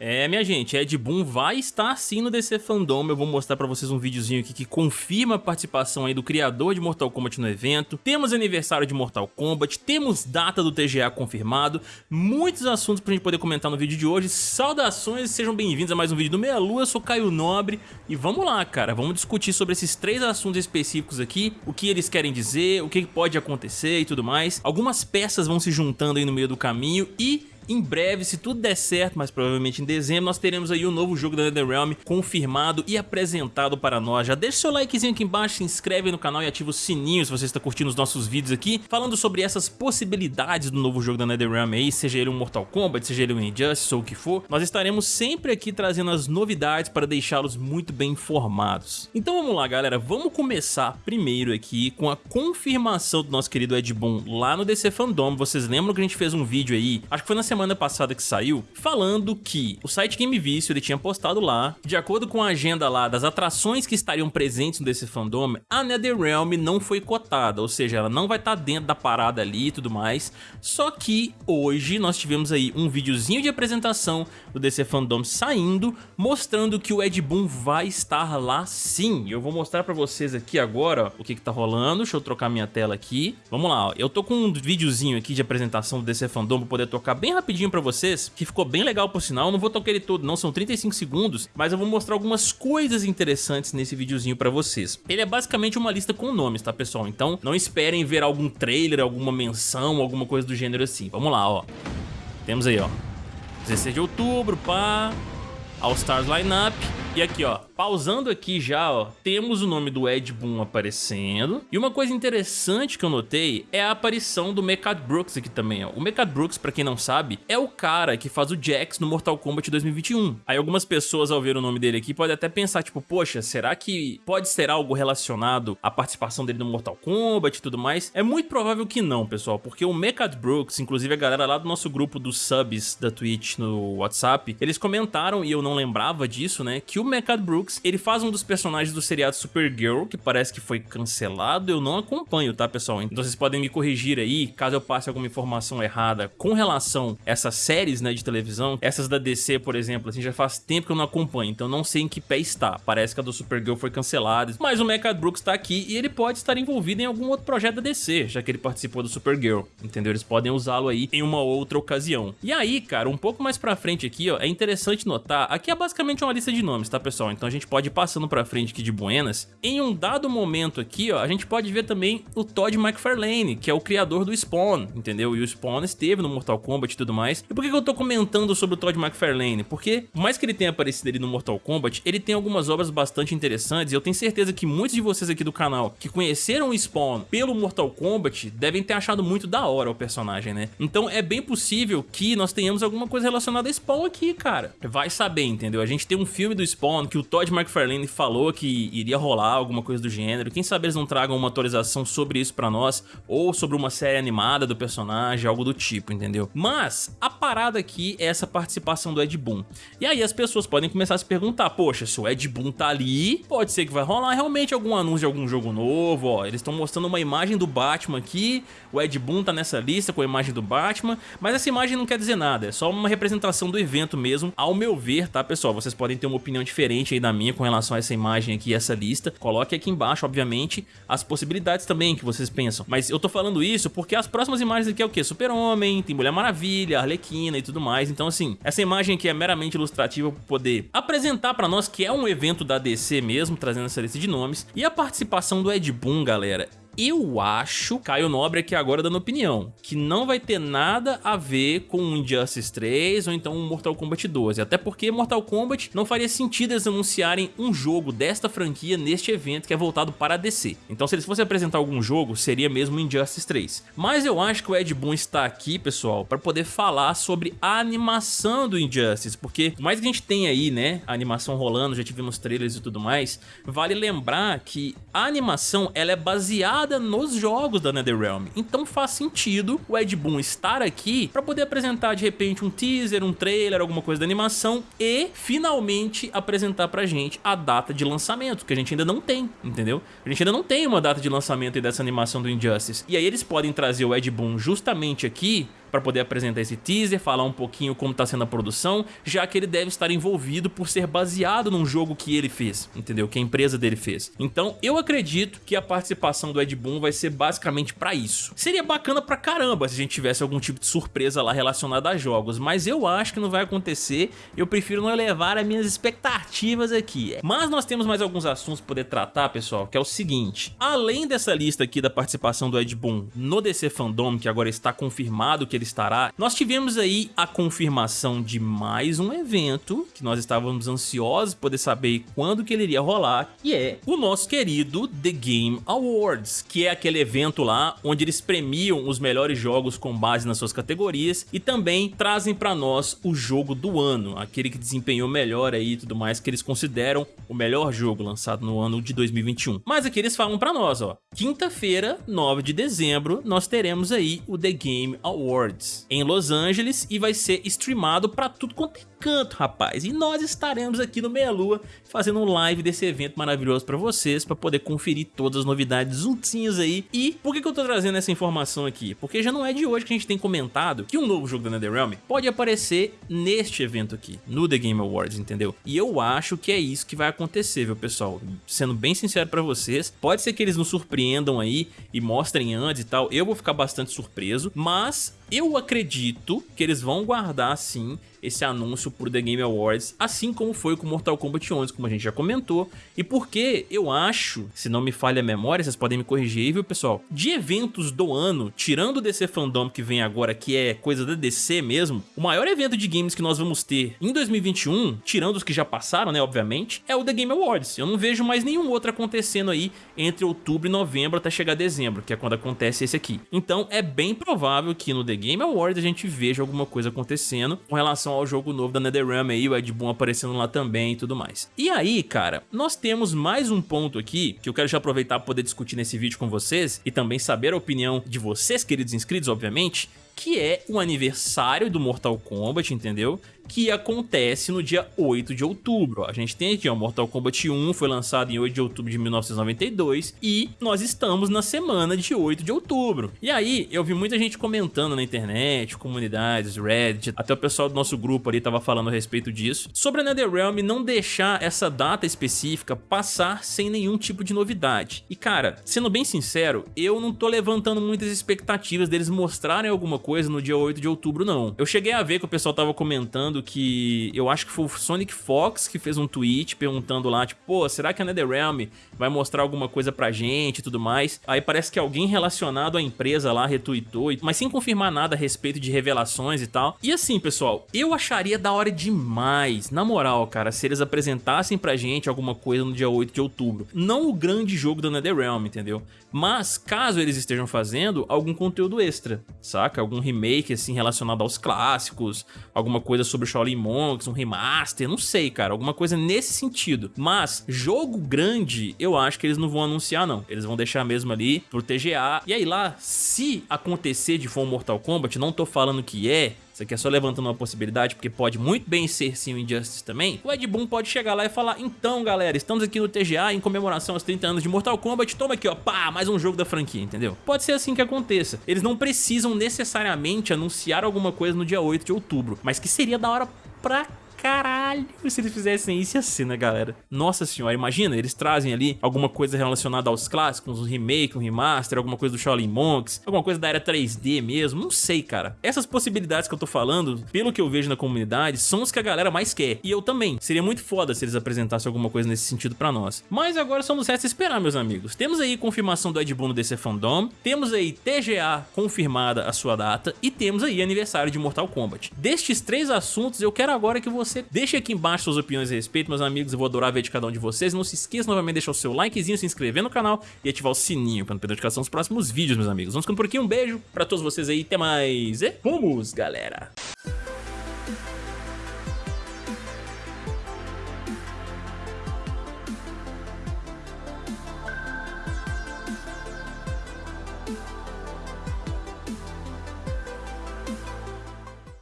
É, minha gente, Ed Boon vai estar sim no DC Fandom, eu vou mostrar pra vocês um videozinho aqui que confirma a participação aí do criador de Mortal Kombat no evento, temos aniversário de Mortal Kombat, temos data do TGA confirmado, muitos assuntos pra gente poder comentar no vídeo de hoje, saudações, sejam bem-vindos a mais um vídeo do Meia Lua, eu sou Caio Nobre, e vamos lá, cara, vamos discutir sobre esses três assuntos específicos aqui, o que eles querem dizer, o que pode acontecer e tudo mais, algumas peças vão se juntando aí no meio do caminho e em breve, se tudo der certo, mas provavelmente em dezembro, nós teremos aí o um novo jogo da NetherRealm confirmado e apresentado para nós. Já deixa seu likezinho aqui embaixo, se inscreve no canal e ativa o sininho se você está curtindo os nossos vídeos aqui, falando sobre essas possibilidades do novo jogo da NetherRealm aí, seja ele um Mortal Kombat, seja ele um Injustice ou o que for. Nós estaremos sempre aqui trazendo as novidades para deixá-los muito bem informados. Então vamos lá, galera, vamos começar primeiro aqui com a confirmação do nosso querido Ed Boon lá no DC Fandom. Vocês lembram que a gente fez um vídeo aí, acho que foi na semana semana passada que saiu, falando que o site Game Vício ele tinha postado lá, de acordo com a agenda lá das atrações que estariam presentes nesse fandom, a NetherRealm não foi cotada, ou seja, ela não vai estar tá dentro da parada ali e tudo mais, só que hoje nós tivemos aí um videozinho de apresentação do DC Fandom saindo, mostrando que o Ed Boon vai estar lá sim, eu vou mostrar pra vocês aqui agora ó, o que que tá rolando, deixa eu trocar minha tela aqui, vamos lá, ó. eu tô com um videozinho aqui de apresentação do DC Fandom pra poder tocar bem pra vocês, que ficou bem legal por sinal, não vou tocar ele todo não, são 35 segundos, mas eu vou mostrar algumas coisas interessantes nesse videozinho pra vocês. Ele é basicamente uma lista com nomes, tá pessoal? Então não esperem ver algum trailer, alguma menção, alguma coisa do gênero assim. Vamos lá, ó. Temos aí, ó. 16 de outubro, pá. All Stars Lineup. E aqui, ó, pausando aqui já, ó, temos o nome do Ed Boon aparecendo. E uma coisa interessante que eu notei é a aparição do Mechad Brooks aqui também, ó. O Mechad Brooks, pra quem não sabe, é o cara que faz o Jax no Mortal Kombat 2021. Aí algumas pessoas, ao ver o nome dele aqui, podem até pensar, tipo, poxa, será que pode ser algo relacionado à participação dele no Mortal Kombat e tudo mais? É muito provável que não, pessoal, porque o Mechad Brooks, inclusive a galera lá do nosso grupo dos subs da Twitch no WhatsApp, eles comentaram, e eu não lembrava disso, né, que o o Mechad Ele faz um dos personagens do seriado Supergirl, que parece que foi cancelado, eu não acompanho, tá, pessoal? Então vocês podem me corrigir aí, caso eu passe alguma informação errada com relação a essas séries, né, de televisão. Essas da DC, por exemplo, assim, já faz tempo que eu não acompanho, então não sei em que pé está. Parece que a do Supergirl foi cancelada, mas o Mechad Brooks tá aqui e ele pode estar envolvido em algum outro projeto da DC, já que ele participou do Supergirl, entendeu? Eles podem usá-lo aí em uma outra ocasião. E aí, cara, um pouco mais pra frente aqui, ó, é interessante notar, aqui é basicamente uma lista de nomes, tá, pessoal? Então gente pode ir passando pra frente aqui de buenas. Em um dado momento aqui, ó, a gente pode ver também o Todd McFarlane, que é o criador do Spawn, entendeu? E o Spawn esteve no Mortal Kombat e tudo mais. E por que eu tô comentando sobre o Todd McFarlane? Porque, por mais que ele tenha aparecido ali no Mortal Kombat, ele tem algumas obras bastante interessantes e eu tenho certeza que muitos de vocês aqui do canal que conheceram o Spawn pelo Mortal Kombat devem ter achado muito da hora o personagem, né? Então é bem possível que nós tenhamos alguma coisa relacionada a Spawn aqui, cara. Vai saber, entendeu? A gente tem um filme do Spawn que o Todd McFarlane falou que iria rolar alguma coisa do gênero. Quem sabe eles não tragam uma atualização sobre isso pra nós, ou sobre uma série animada do personagem, algo do tipo, entendeu? Mas a parada aqui é essa participação do Ed Boon. E aí as pessoas podem começar a se perguntar, poxa, se o Ed Boon tá ali, pode ser que vai rolar realmente algum anúncio de algum jogo novo, ó. Eles estão mostrando uma imagem do Batman aqui, o Ed Boon tá nessa lista com a imagem do Batman, mas essa imagem não quer dizer nada, é só uma representação do evento mesmo, ao meu ver, tá pessoal? Vocês podem ter uma opinião diferente aí da minha com relação a essa imagem aqui, essa lista. Coloque aqui embaixo, obviamente, as possibilidades também que vocês pensam. Mas eu tô falando isso porque as próximas imagens aqui é o quê? Super-Homem, tem Mulher Maravilha, Arlequina e tudo mais. Então, assim, essa imagem aqui é meramente ilustrativa para poder apresentar para nós que é um evento da DC mesmo, trazendo essa lista de nomes. E a participação do Ed Boon, galera, eu acho, Caio Nobre aqui agora dando opinião, que não vai ter nada a ver com um Injustice 3 ou então um Mortal Kombat 12, até porque Mortal Kombat não faria sentido eles anunciarem um jogo desta franquia neste evento que é voltado para a DC. Então se eles fossem apresentar algum jogo, seria mesmo Injustice 3. Mas eu acho que o Ed Boon está aqui, pessoal, para poder falar sobre a animação do Injustice, porque por mais que a gente tenha aí, né, a animação rolando, já tivemos trailers e tudo mais, vale lembrar que a animação ela é baseada nos jogos da NetherRealm. Então faz sentido o Ed Boon estar aqui para poder apresentar de repente um teaser, um trailer, alguma coisa da animação e finalmente apresentar pra gente a data de lançamento, que a gente ainda não tem, entendeu? A gente ainda não tem uma data de lançamento dessa animação do Injustice. E aí eles podem trazer o Ed Boon justamente aqui para poder apresentar esse teaser, falar um pouquinho como tá sendo a produção, já que ele deve estar envolvido por ser baseado num jogo que ele fez, entendeu? Que a empresa dele fez. Então eu acredito que a participação do Ed Boon vai ser basicamente para isso. Seria bacana pra caramba se a gente tivesse algum tipo de surpresa lá relacionada a jogos, mas eu acho que não vai acontecer, eu prefiro não elevar as minhas expectativas aqui. Mas nós temos mais alguns assuntos para poder tratar, pessoal, que é o seguinte, além dessa lista aqui da participação do Ed Boon no DC Fandom, que agora está confirmado que ele estará, nós tivemos aí a confirmação de mais um evento, que nós estávamos ansiosos poder saber quando que ele iria rolar, que é o nosso querido The Game Awards, que é aquele evento lá onde eles premiam os melhores jogos com base nas suas categorias e também trazem para nós o jogo do ano, aquele que desempenhou melhor aí e tudo mais, que eles consideram o melhor jogo lançado no ano de 2021. Mas aqui eles falam para nós, ó, quinta-feira, 9 de dezembro, nós teremos aí o The Game Awards em Los Angeles e vai ser streamado para tudo quanto é canto, rapaz. E nós estaremos aqui no Meia Lua fazendo um live desse evento maravilhoso para vocês, para poder conferir todas as novidades juntinhos aí. E por que, que eu tô trazendo essa informação aqui? Porque já não é de hoje que a gente tem comentado que um novo jogo da NetherRealm pode aparecer neste evento aqui, no The Game Awards, entendeu? E eu acho que é isso que vai acontecer, viu, pessoal? Sendo bem sincero para vocês, pode ser que eles nos surpreendam aí e mostrem antes e tal, eu vou ficar bastante surpreso, mas eu acredito que eles vão guardar sim esse anúncio por The Game Awards, assim como foi com Mortal Kombat 11, como a gente já comentou, e porque eu acho, se não me falha a memória, vocês podem me corrigir aí, viu pessoal, de eventos do ano, tirando o DC Fandom que vem agora, que é coisa da DC mesmo, o maior evento de games que nós vamos ter em 2021, tirando os que já passaram, né, obviamente, é o The Game Awards. Eu não vejo mais nenhum outro acontecendo aí entre outubro e novembro até chegar dezembro, que é quando acontece esse aqui. Então é bem provável que no The Game Awards a gente veja alguma coisa acontecendo com relação ao jogo novo da NetherRealm aí, o Ed Boon aparecendo lá também e tudo mais. E aí, cara, nós temos mais um ponto aqui que eu quero já aproveitar para poder discutir nesse vídeo com vocês e também saber a opinião de vocês, queridos inscritos, obviamente, que é o aniversário do Mortal Kombat, entendeu? que acontece no dia 8 de outubro. A gente tem aqui, ó, Mortal Kombat 1 foi lançado em 8 de outubro de 1992 e nós estamos na semana de 8 de outubro. E aí, eu vi muita gente comentando na internet, comunidades, Reddit, até o pessoal do nosso grupo ali tava falando a respeito disso, sobre a NetherRealm não deixar essa data específica passar sem nenhum tipo de novidade. E cara, sendo bem sincero, eu não tô levantando muitas expectativas deles mostrarem alguma coisa no dia 8 de outubro não. Eu cheguei a ver que o pessoal tava comentando que eu acho que foi o Sonic Fox que fez um tweet perguntando lá, tipo, pô, será que a NetherRealm vai mostrar alguma coisa pra gente e tudo mais? Aí parece que alguém relacionado à empresa lá retweetou, mas sem confirmar nada a respeito de revelações e tal. E assim, pessoal, eu acharia da hora demais, na moral, cara, se eles apresentassem pra gente alguma coisa no dia 8 de outubro. Não o grande jogo da NetherRealm, entendeu? Mas caso eles estejam fazendo algum conteúdo extra, saca? Algum remake assim relacionado aos clássicos, alguma coisa sobre sobre Shaolin Monks, um remaster, não sei, cara, alguma coisa nesse sentido. Mas jogo grande, eu acho que eles não vão anunciar, não. Eles vão deixar mesmo ali pro TGA. E aí lá, se acontecer de for um Mortal Kombat, não tô falando que é, isso aqui é só levantando uma possibilidade, porque pode muito bem ser sim o Injustice também. O Ed Boon pode chegar lá e falar, então galera, estamos aqui no TGA em comemoração aos 30 anos de Mortal Kombat, toma aqui ó, pá, mais um jogo da franquia, entendeu? Pode ser assim que aconteça. Eles não precisam necessariamente anunciar alguma coisa no dia 8 de outubro, mas que seria da hora pra caralho se eles fizessem isso assim, né, galera? Nossa senhora, imagina, eles trazem ali alguma coisa relacionada aos clássicos, um remake, um remaster, alguma coisa do Shaolin Monks, alguma coisa da era 3D mesmo, não sei, cara. Essas possibilidades que eu tô falando, pelo que eu vejo na comunidade, são os que a galera mais quer. E eu também. Seria muito foda se eles apresentassem alguma coisa nesse sentido pra nós. Mas agora só nos resta esperar, meus amigos. Temos aí confirmação do Ed Boon no DC Fandom, temos aí TGA confirmada a sua data e temos aí aniversário de Mortal Kombat. Destes três assuntos, eu quero agora que você Deixe aqui embaixo suas opiniões a respeito, meus amigos, eu vou adorar ver de cada um de vocês. Não se esqueça novamente de deixar o seu likezinho, se inscrever no canal e ativar o sininho para não perder a notificação dos próximos vídeos, meus amigos. Vamos ficando por aqui, um beijo pra todos vocês aí, até mais e vamos, galera!